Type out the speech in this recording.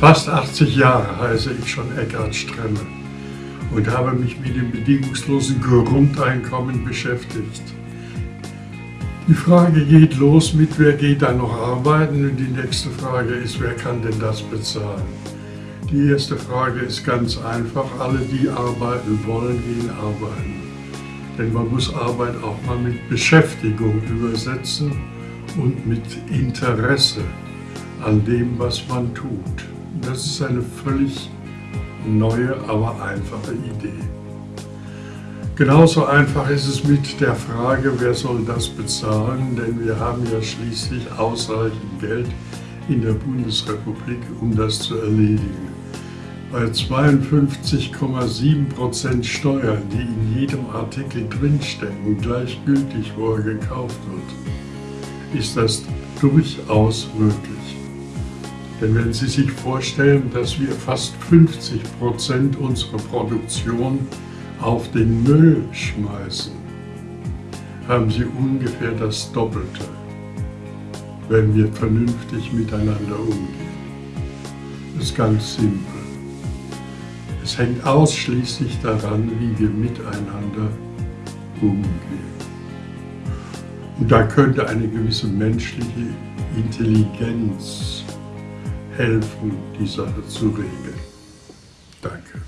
Fast 80 Jahre heiße ich schon Eckhard Stremme und habe mich mit dem bedingungslosen Grundeinkommen beschäftigt. Die Frage geht los mit, wer geht da noch arbeiten und die nächste Frage ist, wer kann denn das bezahlen? Die erste Frage ist ganz einfach, alle die arbeiten wollen, gehen arbeiten. Denn man muss Arbeit auch mal mit Beschäftigung übersetzen und mit Interesse an dem, was man tut. Das ist eine völlig neue, aber einfache Idee. Genauso einfach ist es mit der Frage, wer soll das bezahlen, denn wir haben ja schließlich ausreichend Geld in der Bundesrepublik, um das zu erledigen. Bei 52,7% Steuern, die in jedem Artikel drinstecken, gleichgültig wo er gekauft wird, ist das durchaus möglich. Denn wenn Sie sich vorstellen, dass wir fast 50 Prozent unserer Produktion auf den Müll schmeißen, haben Sie ungefähr das Doppelte, wenn wir vernünftig miteinander umgehen. Das ist ganz simpel. Es hängt ausschließlich daran, wie wir miteinander umgehen. Und da könnte eine gewisse menschliche Intelligenz helfen, die Sache zu regeln. Danke.